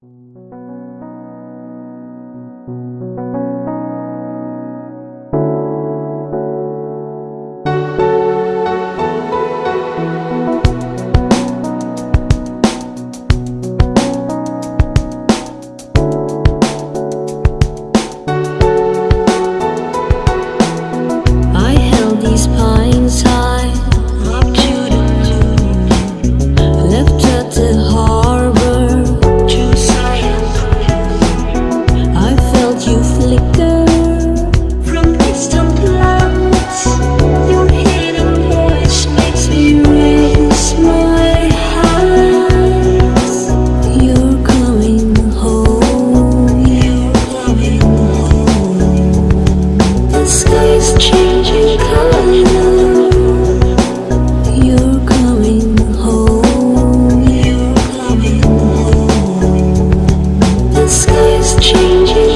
I changing.